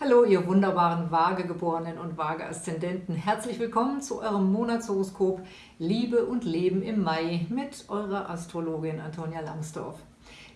Hallo, ihr wunderbaren Waagegeborenen und Waage-Aszendenten. Herzlich willkommen zu eurem Monatshoroskop Liebe und Leben im Mai mit eurer Astrologin Antonia Langsdorf.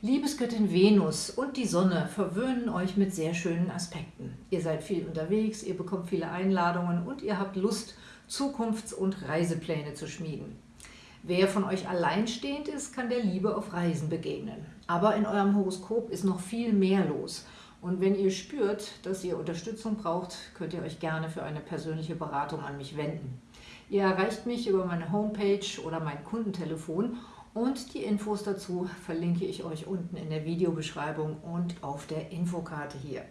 Liebesgöttin Venus und die Sonne verwöhnen euch mit sehr schönen Aspekten. Ihr seid viel unterwegs, ihr bekommt viele Einladungen und ihr habt Lust, Zukunfts- und Reisepläne zu schmieden. Wer von euch alleinstehend ist, kann der Liebe auf Reisen begegnen. Aber in eurem Horoskop ist noch viel mehr los – und wenn ihr spürt, dass ihr Unterstützung braucht, könnt ihr euch gerne für eine persönliche Beratung an mich wenden. Ihr erreicht mich über meine Homepage oder mein Kundentelefon und die Infos dazu verlinke ich euch unten in der Videobeschreibung und auf der Infokarte hier.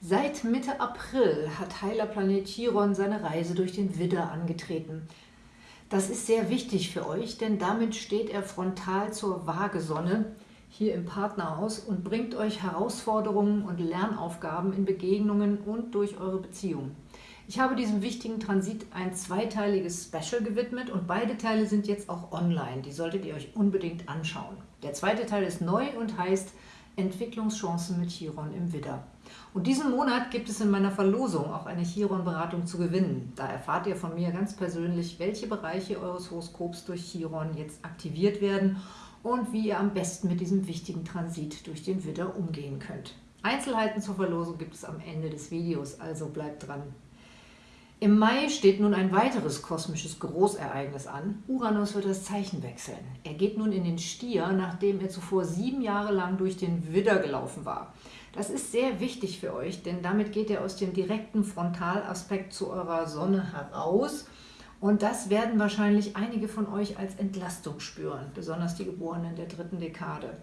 Seit Mitte April hat Heilerplanet Chiron seine Reise durch den Widder angetreten. Das ist sehr wichtig für euch, denn damit steht er frontal zur Waagesonne, hier im Partnerhaus und bringt euch Herausforderungen und Lernaufgaben in Begegnungen und durch eure Beziehungen. Ich habe diesem wichtigen Transit ein zweiteiliges Special gewidmet und beide Teile sind jetzt auch online. Die solltet ihr euch unbedingt anschauen. Der zweite Teil ist neu und heißt Entwicklungschancen mit Chiron im Widder. Und diesen Monat gibt es in meiner Verlosung auch eine Chiron-Beratung zu gewinnen. Da erfahrt ihr von mir ganz persönlich, welche Bereiche eures Horoskops durch Chiron jetzt aktiviert werden und wie ihr am besten mit diesem wichtigen Transit durch den Widder umgehen könnt. Einzelheiten zur Verlosung gibt es am Ende des Videos, also bleibt dran. Im Mai steht nun ein weiteres kosmisches Großereignis an. Uranus wird das Zeichen wechseln. Er geht nun in den Stier, nachdem er zuvor sieben Jahre lang durch den Widder gelaufen war. Das ist sehr wichtig für euch, denn damit geht er aus dem direkten Frontalaspekt zu eurer Sonne heraus – und das werden wahrscheinlich einige von euch als Entlastung spüren, besonders die Geborenen der dritten Dekade.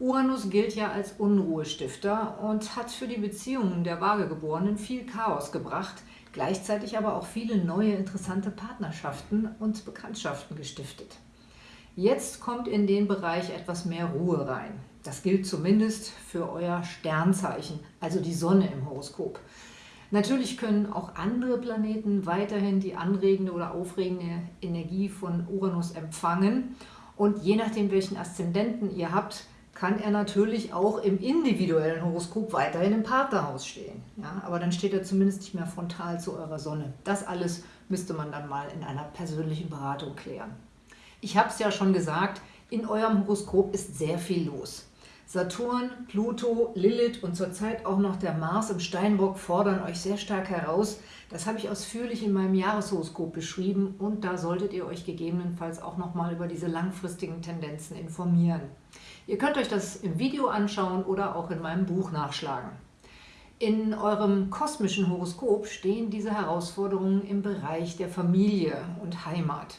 Uranus gilt ja als Unruhestifter und hat für die Beziehungen der Waagegeborenen viel Chaos gebracht, gleichzeitig aber auch viele neue interessante Partnerschaften und Bekanntschaften gestiftet. Jetzt kommt in den Bereich etwas mehr Ruhe rein. Das gilt zumindest für euer Sternzeichen, also die Sonne im Horoskop. Natürlich können auch andere Planeten weiterhin die anregende oder aufregende Energie von Uranus empfangen. Und je nachdem, welchen Aszendenten ihr habt, kann er natürlich auch im individuellen Horoskop weiterhin im Partnerhaus stehen. Ja, aber dann steht er zumindest nicht mehr frontal zu eurer Sonne. Das alles müsste man dann mal in einer persönlichen Beratung klären. Ich habe es ja schon gesagt, in eurem Horoskop ist sehr viel los. Saturn, Pluto, Lilith und zurzeit auch noch der Mars im Steinbock fordern euch sehr stark heraus. Das habe ich ausführlich in meinem Jahreshoroskop beschrieben und da solltet ihr euch gegebenenfalls auch nochmal über diese langfristigen Tendenzen informieren. Ihr könnt euch das im Video anschauen oder auch in meinem Buch nachschlagen. In eurem kosmischen Horoskop stehen diese Herausforderungen im Bereich der Familie und Heimat.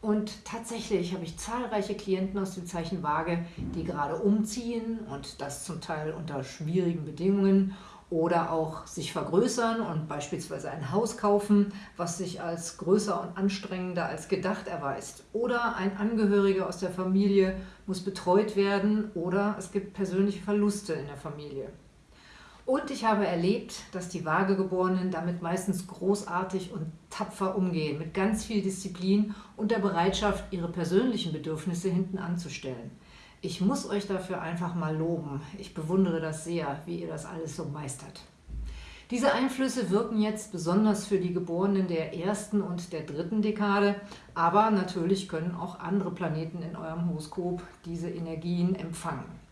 Und tatsächlich habe ich zahlreiche Klienten aus dem Zeichen Waage, die gerade umziehen und das zum Teil unter schwierigen Bedingungen oder auch sich vergrößern und beispielsweise ein Haus kaufen, was sich als größer und anstrengender als gedacht erweist. Oder ein Angehöriger aus der Familie muss betreut werden oder es gibt persönliche Verluste in der Familie. Und ich habe erlebt, dass die Waagegeborenen damit meistens großartig und tapfer umgehen, mit ganz viel Disziplin und der Bereitschaft, ihre persönlichen Bedürfnisse hinten anzustellen. Ich muss euch dafür einfach mal loben. Ich bewundere das sehr, wie ihr das alles so meistert. Diese Einflüsse wirken jetzt besonders für die Geborenen der ersten und der dritten Dekade, aber natürlich können auch andere Planeten in eurem Horoskop diese Energien empfangen.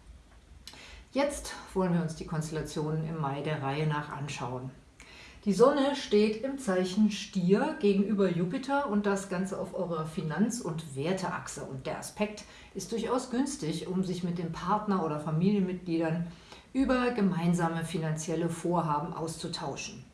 Jetzt wollen wir uns die Konstellationen im Mai der Reihe nach anschauen. Die Sonne steht im Zeichen Stier gegenüber Jupiter und das Ganze auf eurer Finanz- und Werteachse. Und der Aspekt ist durchaus günstig, um sich mit dem Partner oder Familienmitgliedern über gemeinsame finanzielle Vorhaben auszutauschen.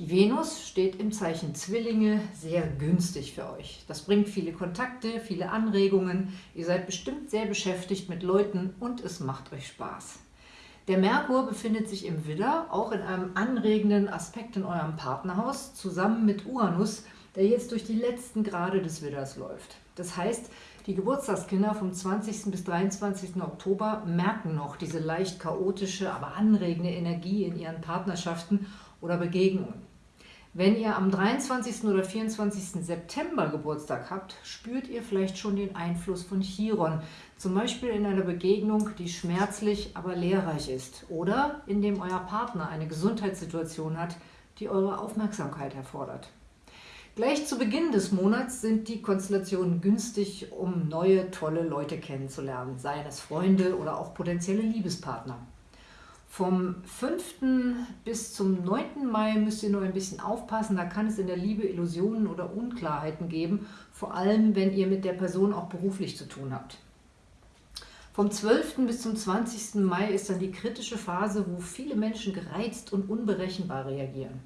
Die Venus steht im Zeichen Zwillinge sehr günstig für euch. Das bringt viele Kontakte, viele Anregungen. Ihr seid bestimmt sehr beschäftigt mit Leuten und es macht euch Spaß. Der Merkur befindet sich im Widder, auch in einem anregenden Aspekt in eurem Partnerhaus, zusammen mit Uranus, der jetzt durch die letzten Grade des Widders läuft. Das heißt, die Geburtstagskinder vom 20. bis 23. Oktober merken noch diese leicht chaotische, aber anregende Energie in ihren Partnerschaften oder Begegnungen. Wenn ihr am 23. oder 24. September Geburtstag habt, spürt ihr vielleicht schon den Einfluss von Chiron, zum Beispiel in einer Begegnung, die schmerzlich, aber lehrreich ist oder indem euer Partner eine Gesundheitssituation hat, die eure Aufmerksamkeit erfordert. Gleich zu Beginn des Monats sind die Konstellationen günstig, um neue, tolle Leute kennenzulernen, seien es Freunde oder auch potenzielle Liebespartner. Vom 5. bis zum 9. Mai müsst ihr nur ein bisschen aufpassen, da kann es in der Liebe Illusionen oder Unklarheiten geben, vor allem wenn ihr mit der Person auch beruflich zu tun habt. Vom 12. bis zum 20. Mai ist dann die kritische Phase, wo viele Menschen gereizt und unberechenbar reagieren.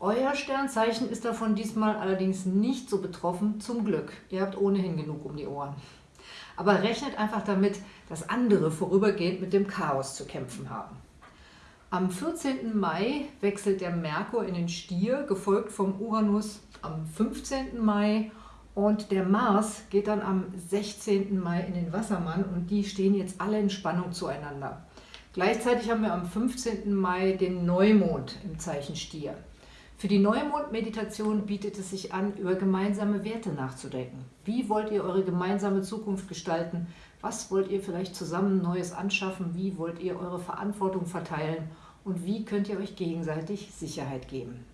Euer Sternzeichen ist davon diesmal allerdings nicht so betroffen, zum Glück. Ihr habt ohnehin genug um die Ohren. Aber rechnet einfach damit, dass andere vorübergehend mit dem Chaos zu kämpfen haben. Am 14. Mai wechselt der Merkur in den Stier, gefolgt vom Uranus am 15. Mai und der Mars geht dann am 16. Mai in den Wassermann und die stehen jetzt alle in Spannung zueinander. Gleichzeitig haben wir am 15. Mai den Neumond im Zeichen Stier. Für die Neumond-Meditation bietet es sich an, über gemeinsame Werte nachzudenken. Wie wollt ihr eure gemeinsame Zukunft gestalten? Was wollt ihr vielleicht zusammen Neues anschaffen? Wie wollt ihr eure Verantwortung verteilen? und wie könnt ihr euch gegenseitig Sicherheit geben.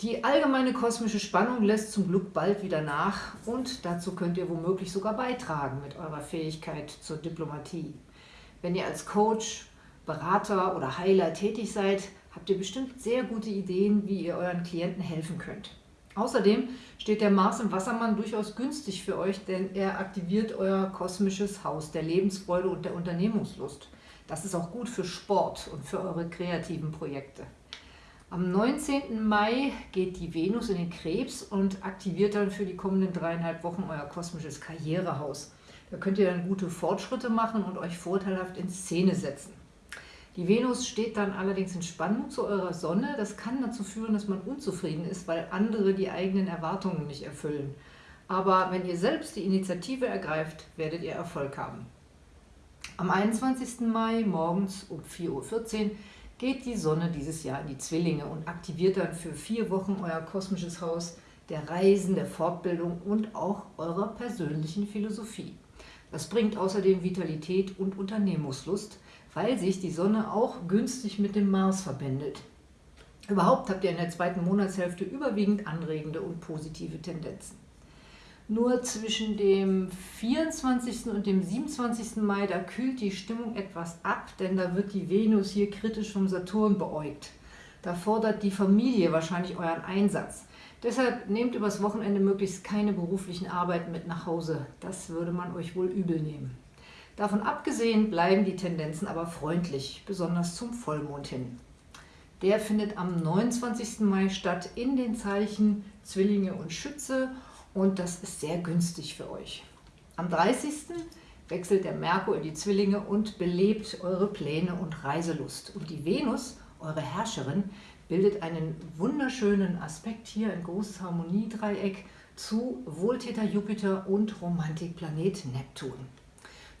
Die allgemeine kosmische Spannung lässt zum Glück bald wieder nach und dazu könnt ihr womöglich sogar beitragen mit eurer Fähigkeit zur Diplomatie. Wenn ihr als Coach, Berater oder Heiler tätig seid, habt ihr bestimmt sehr gute Ideen, wie ihr euren Klienten helfen könnt. Außerdem steht der Mars im Wassermann durchaus günstig für euch, denn er aktiviert euer kosmisches Haus der Lebensfreude und der Unternehmungslust. Das ist auch gut für Sport und für eure kreativen Projekte. Am 19. Mai geht die Venus in den Krebs und aktiviert dann für die kommenden dreieinhalb Wochen euer kosmisches Karrierehaus. Da könnt ihr dann gute Fortschritte machen und euch vorteilhaft in Szene setzen. Die Venus steht dann allerdings in Spannung zu eurer Sonne. Das kann dazu führen, dass man unzufrieden ist, weil andere die eigenen Erwartungen nicht erfüllen. Aber wenn ihr selbst die Initiative ergreift, werdet ihr Erfolg haben. Am 21. Mai morgens um 4.14 Uhr geht die Sonne dieses Jahr in die Zwillinge und aktiviert dann für vier Wochen euer kosmisches Haus der Reisen, der Fortbildung und auch eurer persönlichen Philosophie. Das bringt außerdem Vitalität und Unternehmungslust, weil sich die Sonne auch günstig mit dem Mars verbindet. Überhaupt habt ihr in der zweiten Monatshälfte überwiegend anregende und positive Tendenzen. Nur zwischen dem 24. und dem 27. Mai, da kühlt die Stimmung etwas ab, denn da wird die Venus hier kritisch vom Saturn beäugt. Da fordert die Familie wahrscheinlich euren Einsatz. Deshalb nehmt übers Wochenende möglichst keine beruflichen Arbeiten mit nach Hause. Das würde man euch wohl übel nehmen. Davon abgesehen bleiben die Tendenzen aber freundlich, besonders zum Vollmond hin. Der findet am 29. Mai statt in den Zeichen Zwillinge und Schütze und das ist sehr günstig für euch. Am 30. wechselt der Merkur in die Zwillinge und belebt eure Pläne und Reiselust. Und die Venus, eure Herrscherin, bildet einen wunderschönen Aspekt hier, ein großes Harmoniedreieck zu Wohltäter Jupiter und Romantikplanet Neptun.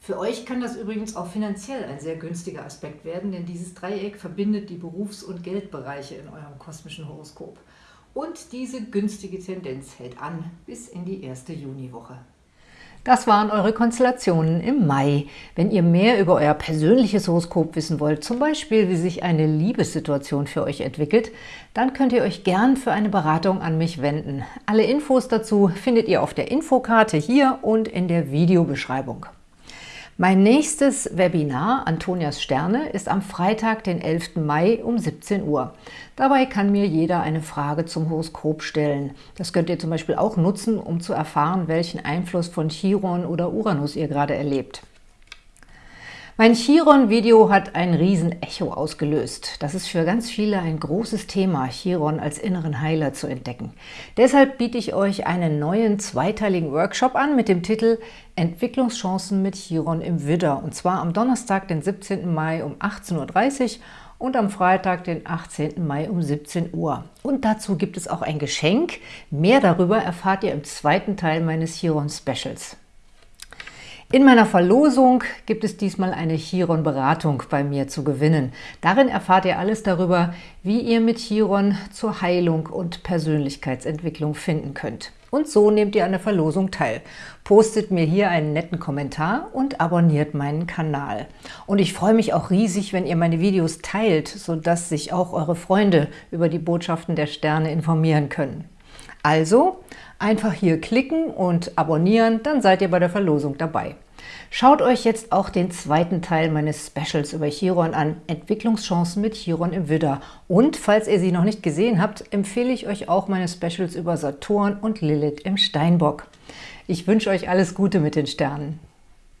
Für euch kann das übrigens auch finanziell ein sehr günstiger Aspekt werden, denn dieses Dreieck verbindet die Berufs- und Geldbereiche in eurem kosmischen Horoskop. Und diese günstige Tendenz hält an bis in die erste Juniwoche. Das waren eure Konstellationen im Mai. Wenn ihr mehr über euer persönliches Horoskop wissen wollt, zum Beispiel wie sich eine Liebessituation für euch entwickelt, dann könnt ihr euch gern für eine Beratung an mich wenden. Alle Infos dazu findet ihr auf der Infokarte hier und in der Videobeschreibung. Mein nächstes Webinar, Antonias Sterne, ist am Freitag, den 11. Mai um 17 Uhr. Dabei kann mir jeder eine Frage zum Horoskop stellen. Das könnt ihr zum Beispiel auch nutzen, um zu erfahren, welchen Einfluss von Chiron oder Uranus ihr gerade erlebt. Mein Chiron-Video hat ein Riesen-Echo ausgelöst. Das ist für ganz viele ein großes Thema, Chiron als inneren Heiler zu entdecken. Deshalb biete ich euch einen neuen zweiteiligen Workshop an mit dem Titel Entwicklungschancen mit Chiron im Widder. Und zwar am Donnerstag, den 17. Mai um 18.30 Uhr und am Freitag, den 18. Mai um 17 Uhr. Und dazu gibt es auch ein Geschenk. Mehr darüber erfahrt ihr im zweiten Teil meines Chiron-Specials. In meiner Verlosung gibt es diesmal eine Chiron-Beratung bei mir zu gewinnen. Darin erfahrt ihr alles darüber, wie ihr mit Chiron zur Heilung und Persönlichkeitsentwicklung finden könnt. Und so nehmt ihr an der Verlosung teil. Postet mir hier einen netten Kommentar und abonniert meinen Kanal. Und ich freue mich auch riesig, wenn ihr meine Videos teilt, sodass sich auch eure Freunde über die Botschaften der Sterne informieren können. Also einfach hier klicken und abonnieren, dann seid ihr bei der Verlosung dabei. Schaut euch jetzt auch den zweiten Teil meines Specials über Chiron an, Entwicklungschancen mit Chiron im Widder. Und falls ihr sie noch nicht gesehen habt, empfehle ich euch auch meine Specials über Saturn und Lilith im Steinbock. Ich wünsche euch alles Gute mit den Sternen.